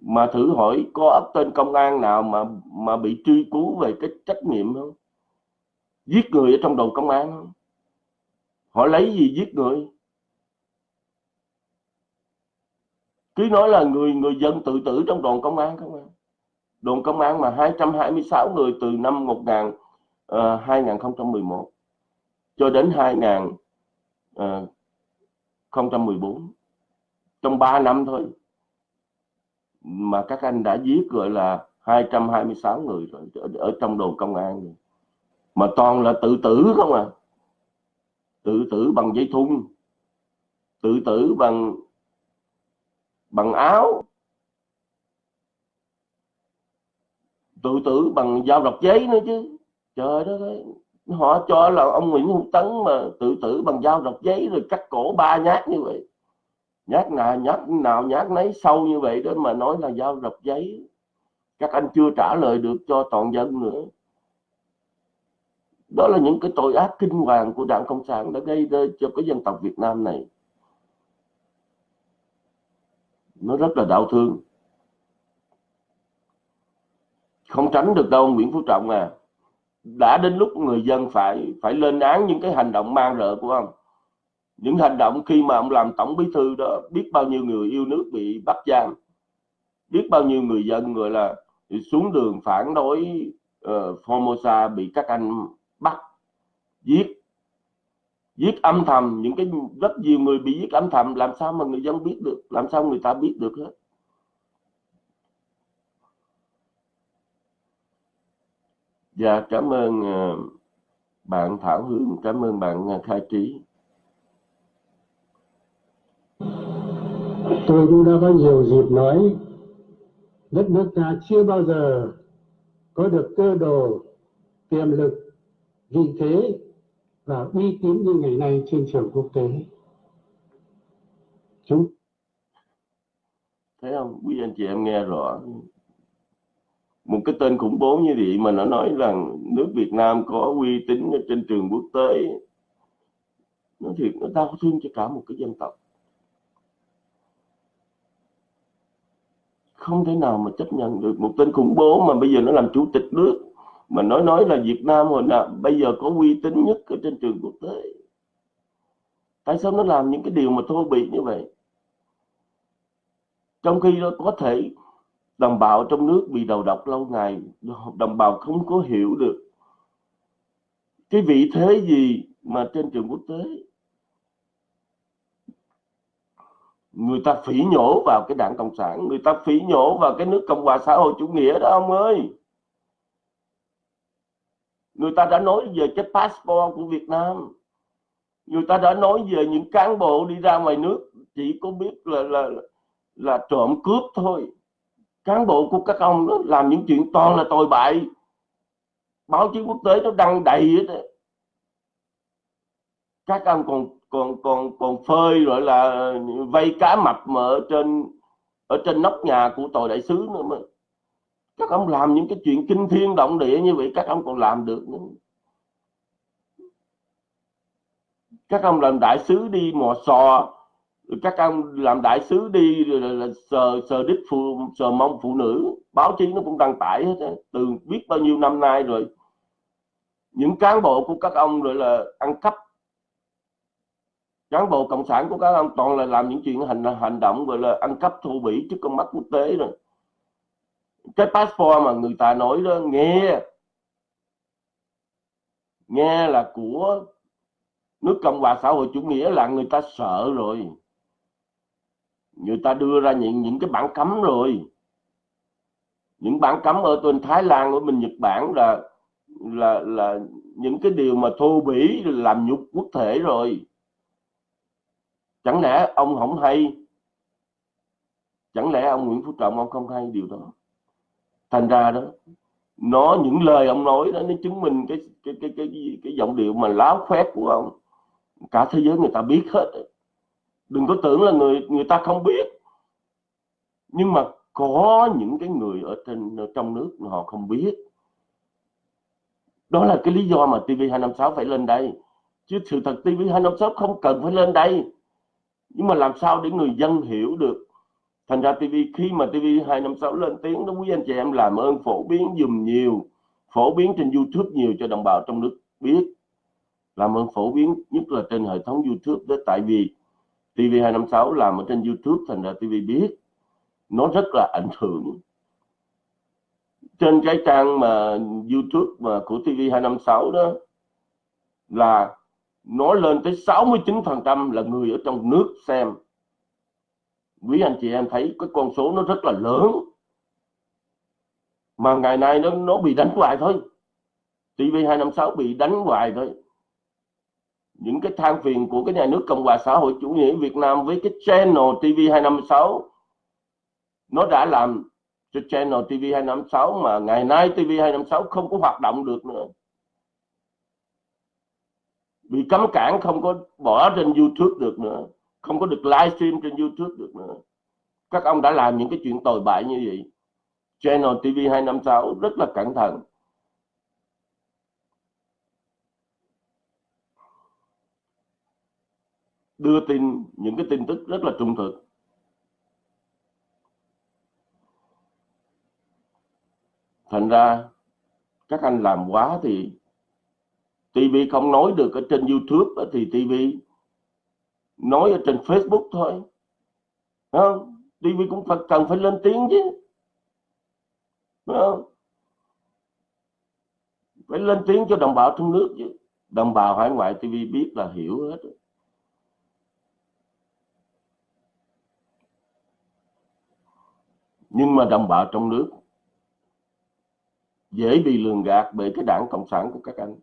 Mà thử hỏi có ấp tên công an nào mà mà bị truy cứu về cái trách nhiệm không? Giết người ở trong đầu công an không? Họ lấy gì giết người? Cứ nói là người người dân tự tử trong đoàn công an không à? Đoàn công an mà 226 người từ năm 1000 uh, 2011 cho đến 2014 ờ, trong 3 năm thôi mà các anh đã giết gọi là 226 người rồi ở, ở trong đồn công an rồi. mà toàn là tự tử không à. Tự tử bằng dây thun tự tử bằng bằng áo. Tự tử bằng dao đọc giấy nữa chứ. Trời đất ơi họ cho là ông Nguyễn Hữu Tấn mà tự tử bằng dao độc giấy rồi cắt cổ ba nhát như vậy. Nhát nào nhát nào, nhát nấy sâu như vậy đó mà nói là dao độc giấy. Các anh chưa trả lời được cho toàn dân nữa. Đó là những cái tội ác kinh hoàng của đảng cộng sản đã gây ra cho cái dân tộc Việt Nam này. Nó rất là đau thương. Không tránh được đâu, Nguyễn Phú Trọng à đã đến lúc người dân phải phải lên án những cái hành động mang rợ của ông. Những hành động khi mà ông làm tổng bí thư đó biết bao nhiêu người yêu nước bị bắt giam biết bao nhiêu người dân gọi là xuống đường phản đối uh, Formosa bị các anh bắt giết giết âm thầm. Những cái rất nhiều người bị giết âm thầm làm sao mà người dân biết được làm sao người ta biết được hết? Dạ cảm ơn ờ, bạn Thảo Hương, cảm ơn bạn ờ, Khai Trí. Tôi cũng đã có nhiều dịp nói đất nước ta chưa bao giờ có được cơ đồ, tiềm lực, vị thế và uy tín như ngày nay trên trường quốc tế. Chúng Thấy không? Quý anh chị em nghe rõ một cái tên khủng bố như vậy mà nó nói rằng nước Việt Nam có uy tín ở trên trường quốc tế, nó thiệt nó đau thương cho cả một cái dân tộc. Không thể nào mà chấp nhận được một tên khủng bố mà bây giờ nó làm chủ tịch nước, mà nói nói là Việt Nam hồi nào, bây giờ có uy tín nhất ở trên trường quốc tế. Tại sao nó làm những cái điều mà thô bỉ như vậy? Trong khi nó có thể đồng bào trong nước bị đầu độc lâu ngày, đồng bào không có hiểu được cái vị thế gì mà trên trường quốc tế. Người ta phỉ nhổ vào cái đảng cộng sản, người ta phỉ nhổ vào cái nước cộng hòa xã hội chủ nghĩa đó, ông ơi. Người ta đã nói về cái passport của Việt Nam. Người ta đã nói về những cán bộ đi ra ngoài nước, chỉ có biết là là là trộm cướp thôi cán bộ của các ông đó làm những chuyện toàn là tồi bại. Báo chí quốc tế nó đăng đầy hết các ông còn còn còn còn phơi gọi là vây cá mập mà ở trên ở trên nóc nhà của tòa đại sứ nữa mà. Các ông làm những cái chuyện kinh thiên động địa như vậy, các ông còn làm được nữa. Các ông làm đại sứ đi mò sò các ông làm đại sứ đi là, là sờ sờ đích phụ sờ mong phụ nữ. Báo chí nó cũng đăng tải hết từ biết bao nhiêu năm nay rồi những cán bộ của các ông rồi là ăn cắp. Cán bộ cộng sản của các ông toàn là làm những chuyện hành hành động gọi là ăn cắp thô bỉ trước con mắt quốc tế rồi. Cái passport mà người ta nói đó nghe. Nghe là của nước cộng hòa xã hội chủ nghĩa là người ta sợ rồi người ta đưa ra những những cái bản cấm rồi. Những bản cấm ở bên Thái Lan, ở bên Nhật Bản là là là những cái điều mà thô bỉ làm nhục quốc thể rồi. Chẳng lẽ ông không hay? Chẳng lẽ ông Nguyễn Phú Trọng, ông không hay điều đó? Thành ra đó, nó, những lời ông nói đó, nó chứng minh cái cái cái cái cái giọng điệu mà láo khoét của ông. Cả thế giới người ta biết hết đừng có tưởng là người người ta không biết. Nhưng mà có những cái người ở trên ở trong nước họ không biết. Đó là cái lý do mà TV256 phải lên đây. Chứ sự thật TV256 không cần phải lên đây. Nhưng mà làm sao để người dân hiểu được? Thành ra TV khi mà TV256 lên tiếng đó, quý anh chị em làm ơn phổ biến dùm nhiều, phổ biến trên YouTube nhiều cho đồng bào trong nước biết. Làm ơn phổ biến nhất là trên hệ thống YouTube đó, tại vì TV256 làm ở trên YouTube thành ra TV biết. Nó rất là ảnh hưởng. Trên cái trang mà YouTube mà của TV256 đó, là nó lên tới 69% là người ở trong nước xem. Quý anh chị em thấy cái con số nó rất là lớn. Mà ngày nay nó nó bị đánh hoài thôi. TV256 bị đánh hoài thôi những cái than phiền của cái nhà nước Cộng hòa xã hội chủ nghĩa Việt Nam với cái channel TV256 nó đã làm cho channel TV256 mà ngày nay TV256 không có hoạt động được nữa. Bị cấm cản không có bỏ trên YouTube được nữa, không có được livestream trên YouTube được nữa. Các ông đã làm những cái chuyện tồi bại như vậy. Channel TV256 rất là cẩn thận. Đưa tin những cái tin tức rất là trung thực. Thành ra các anh làm quá thì TV không nói được ở trên YouTube thì TV nói ở trên Facebook thôi. Không? TV cũng phải, cần phải lên tiếng chứ. Không? phải lên tiếng cho đồng bào trong nước chứ. Đồng bào hải ngoại TV biết là hiểu hết nhưng mà đồng bào trong nước dễ bị lường gạt bởi cái đảng cộng sản của các anh.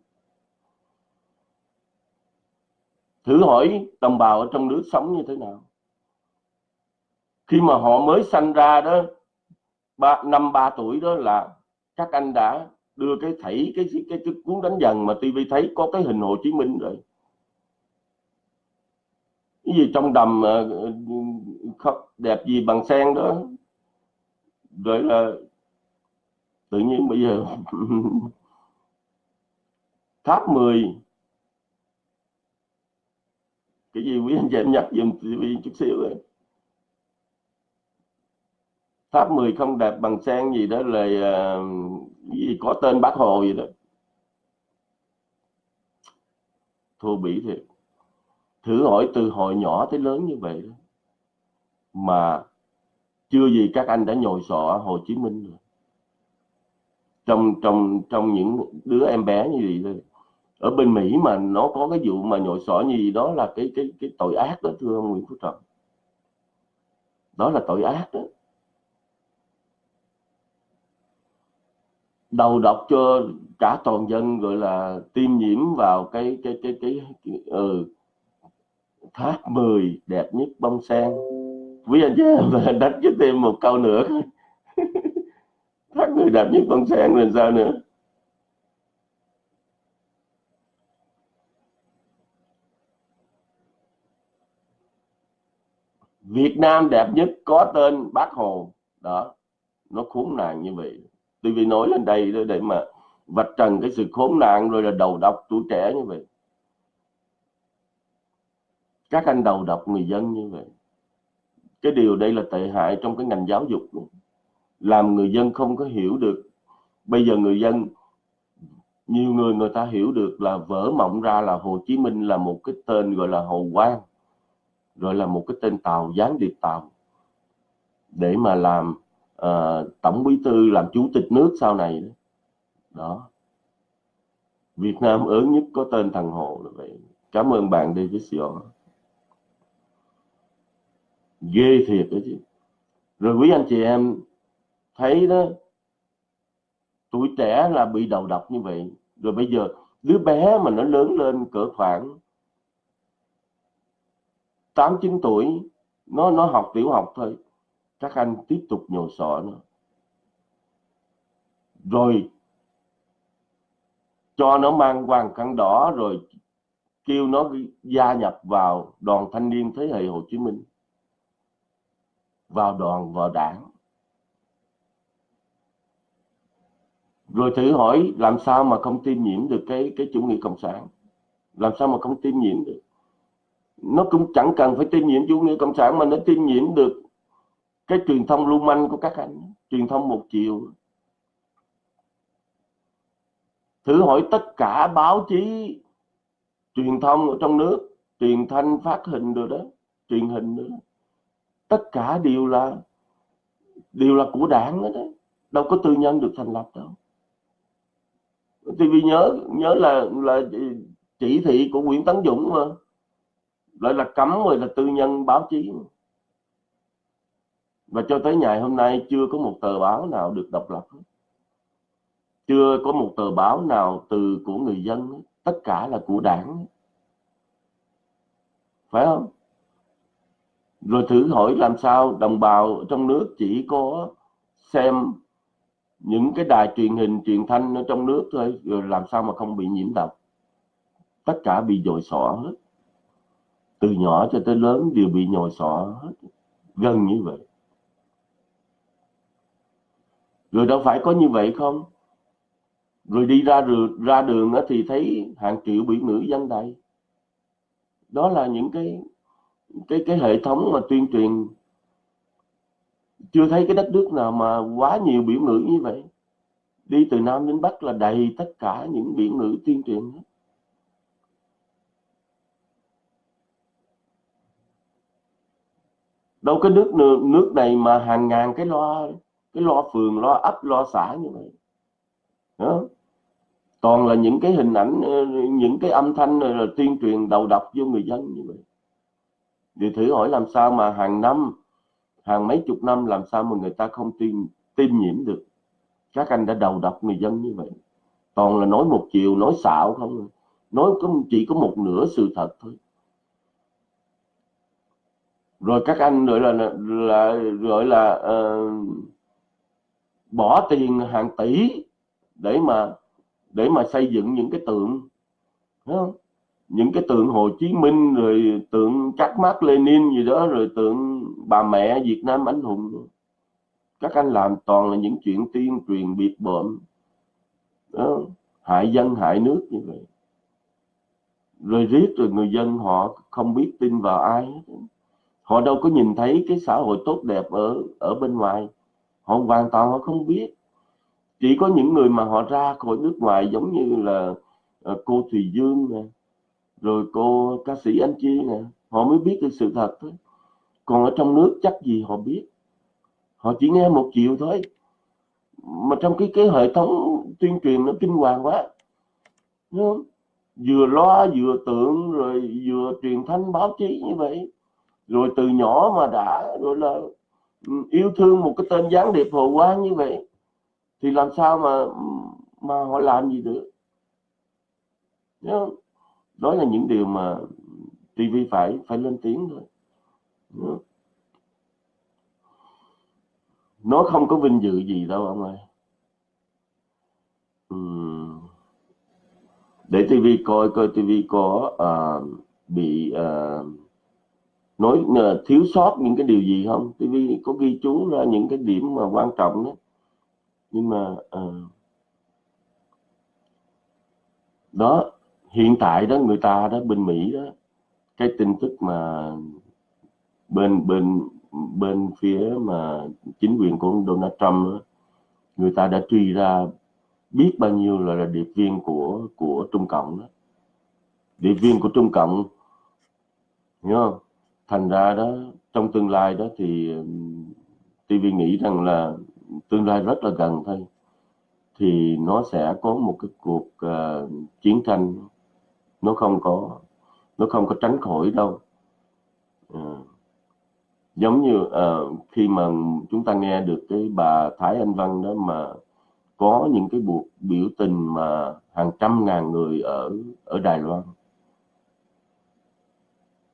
Thử hỏi đồng bào ở trong nước sống như thế nào? Khi mà họ mới sanh ra đó ba, năm ba tuổi đó là các anh đã đưa cái thảy cái cái, cái, cuốn đánh dần mà TV thấy có cái hình Hồ Chí Minh rồi. Cái gì trong đầm ờ, ờ, đẹp gì bằng sen đó rồi là tự nhiên bây giờ tháp 10 cái gì quý anh chị em nhắc dùm TV chút xíu rồi. Tháp 10 không đẹp bằng sen gì đó là uh, gì có tên bác hồ gì đó. Thô bỉ thiệt. Thử hỏi từ hồi nhỏ tới lớn như vậy đó, mà chưa gì các anh đã nhồi sọ Hồ Chí Minh rồi. Trong trong trong những đứa em bé như vậy thôi. Ở bên Mỹ mà nó có cái vụ mà nhồi sọ như gì đó là cái cái cái tội ác đó thưa ông Nguyễn Phú Trọng. Đó là tội ác đó. Đầu độc cho cả toàn dân gọi là tiêm nhiễm vào cái cái cái cái, cái ừ, tháp 10 đẹp nhất bông sen quý anh chị em đánh cho thêm một câu nữa thắt người đẹp nhất con sen rồi sao nữa. Việt Nam đẹp nhất có tên Bác Hồ. Đó, nó khốn nạn như vậy. TV nói lên đây để mà vạch trần cái sự khốn nạn rồi là đầu độc tuổi trẻ như vậy. Các anh đầu độc người dân như vậy cái điều đây là tệ hại trong cái ngành giáo dục làm người dân không có hiểu được. Bây giờ người dân nhiều người người ta hiểu được là vỡ mộng ra là Hồ Chí Minh là một cái tên gọi là Hồ Quang rồi là một cái tên tàu gián điệp tàu. Để mà làm uh, tổng bí thư làm chủ tịch nước sau này đó, đó. Việt Nam ớn nhất có tên thằng Hồ là vậy. Cảm ơn bạn David Sion ghê thiệt đó chứ. Rồi quý anh chị em thấy đó, tuổi trẻ là bị đầu độc như vậy. Rồi bây giờ đứa bé mà nó lớn lên cỡ khoảng 8 9 tuổi, nó nó học tiểu học thôi các anh tiếp tục nhồi sọ nó. Rồi cho nó mang hoàng khăn đỏ, rồi kêu nó gia nhập vào đoàn thanh niên thế hệ Hồ Chí Minh vào đoàn vào đảng. Rồi thử hỏi làm sao mà không tiêm nhiễm được cái cái chủ nghĩa cộng sản? Làm sao mà không tiêm nhiễm được? Nó cũng chẳng cần phải tiêm nhiễm chủ nghĩa cộng sản mà nó tiêm nhiễm được cái truyền thông lưu manh của các anh, truyền thông một chiều. Thử hỏi tất cả báo chí, truyền thông ở trong nước, truyền thanh phát hình rồi đó, truyền hình nữa tất cả đều là đều là của đảng đó, đó đâu có tư nhân được thành lập đâu. Thì vì nhớ nhớ là là chỉ thị của Nguyễn Tấn Dũng mà. Lại là cấm rồi là tư nhân báo chí. Mà và cho tới ngày hôm nay chưa có một tờ báo nào được độc lập chưa có một tờ báo nào từ của người dân tất cả là của đảng phải không? Rồi thử hỏi làm sao đồng bào trong nước chỉ có xem những cái đài truyền hình, truyền thanh ở trong nước thôi, rồi làm sao mà không bị nhiễm độc. Tất cả bị dội sọ hết. Từ nhỏ cho tới lớn đều bị nhồi sọ hết. Gần như vậy. Rồi đâu phải có như vậy không? Rồi đi ra đường ra đường thì thấy hàng triệu bị nữ dân đầy đó là những cái cái cái hệ thống mà tuyên truyền, chưa thấy cái đất nước nào mà quá nhiều biểu ngữ như vậy. Đi từ nam đến bắc là đầy tất cả những biểu ngữ tuyên truyền hết. Đâu có nước nước này mà hàng ngàn cái loa, cái lo phường lo ấp lo xã như vậy. Đó. toàn là những cái hình ảnh ờ, những cái âm thanh là tuyên truyền đầu độc vô người dân như vậy thì thử hỏi làm sao mà hàng năm hàng mấy chục năm làm sao mà người ta không tiêm tiêm nhiễm được? Các anh đã đầu độc người dân như vậy. Toàn là nói một chiều nói xạo không? Nói chỉ có một nửa sự thật thôi. Rồi các anh gọi là là gọi là uh, bỏ tiền hàng tỷ để mà để mà xây dựng những cái tượng không? Những cái tượng Hồ Chí Minh, rồi tượng các mác Lenin gì đó, rồi tượng bà mẹ Việt Nam anh hùng. Các anh làm toàn là những chuyện tuyên truyền biệt bợm. Đó. hại dân, hại nước như vậy. Rồi riết rồi người dân họ không biết tin vào ai họ đâu có nhìn thấy cái xã hội tốt đẹp ở ở bên ngoài. Họ hoàn toàn họ không biết. Chỉ có những người mà họ ra khỏi nước ngoài giống như là ờ, cô Thùy Dương nè rồi cô ca sĩ Anh Chi nè, họ mới biết được sự thật thôi. Còn ở trong nước chắc gì họ biết? Họ chỉ nghe một chiều thôi. Mà trong cái cái hệ thống tuyên truyền nó kinh hoàng quá. Đúng không? vừa loa vừa tượng rồi vừa truyền thanh báo chí như vậy. Rồi từ nhỏ mà đã rồi là ừ, yêu thương một cái tên gián điệp hồ quang như vậy, thì làm sao mà mà họ làm gì được? Đúng không? Đó là những điều mà TV phải phải lên tiếng thôi. Nó không có vinh dự gì đâu ông ơi. Uhm. để TV coi coi TV có uh, bị uh, nói uh, thiếu sót những cái điều gì không? TV có ghi chú ra những cái điểm mà quan trọng đó. Nhưng mà uh, đó hiện tại đó người ta đó bên Mỹ đó cái tin tức mà bên bên bên phía mà chính quyền của Donald Trump đó, người ta đã truy ra biết bao nhiêu là, là điệp viên của của Trung Cộng đó. Điệp viên của Trung Cộng hiểu không? Thành ra đó trong tương lai đó thì TV nghĩ rằng là tương lai rất là gần thôi thì nó sẽ có một cái cuộc uh, chiến tranh nó không có nó không có tránh khỏi đâu. À, giống như à, khi mà chúng ta nghe được cái bà Thái Anh Văn đó mà có những cái buộc biểu tình mà hàng trăm ngàn người ở ở Đài Loan.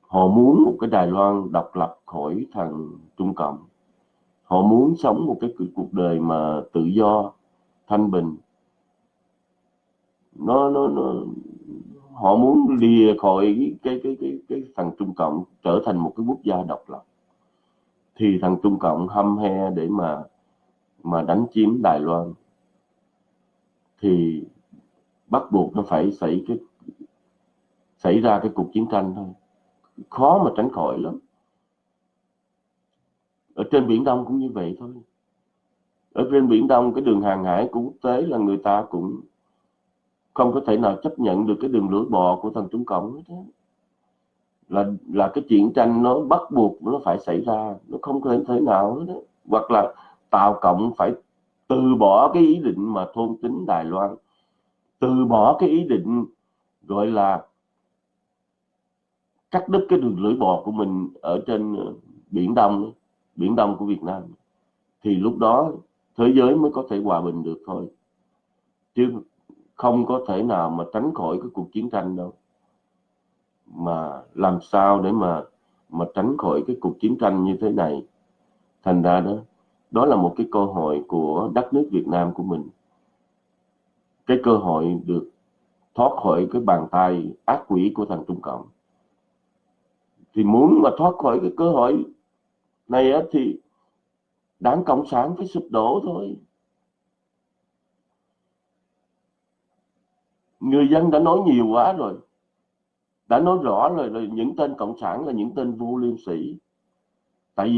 Họ muốn một cái Đài Loan độc lập khỏi thằng Trung Cộng. Họ muốn sống một cái cuộc đời mà tự do thanh bình. Nó nó nó họ muốn lìa khỏi cái cái cái cái, cái thằng Trung Cộng trở thành một cái quốc gia độc lập. Thì thằng Trung Cộng hâm he để mà mà đánh chiếm Đài Loan. Thì bắt buộc nó phải xảy cái xảy ra cái cuộc chiến tranh thôi. Khó mà tránh khỏi lắm. Ở trên biển Đông cũng như vậy thôi. Ở trên biển Đông cái đường hàng hải của quốc tế là người ta cũng không có thể nào chấp nhận được cái đường lưỡi bò của thằng Trung Cộng hết là là cái chiến tranh nó bắt buộc nó phải xảy ra, nó không có thể nào hết đó. hoặc là Tàu Cộng phải từ bỏ cái ý định mà thôn tính Đài Loan. Từ bỏ cái ý định gọi là cắt đứt cái đường lưỡi bò của mình ở trên ờ, biển Đông biển Đông của Việt Nam. Thì lúc đó thế giới mới có thể hòa bình được thôi. Chứ không có thể nào mà tránh khỏi cái cuộc chiến tranh đâu. Mà làm sao để mà mà tránh khỏi cái cuộc chiến tranh như thế này? Thành ra đó đó là một cái cơ hội của đất nước Việt Nam của mình. Cái cơ hội được thoát khỏi cái bàn tay ác quỷ của thằng Trung Cộng. Thì muốn mà thoát khỏi cái cơ hội này á, thì đảng Cộng sản phải sụp đổ thôi. Người dân đã nói nhiều quá rồi. Đã nói rõ rồi rồi những tên cộng sản là những tên vô liêm sĩ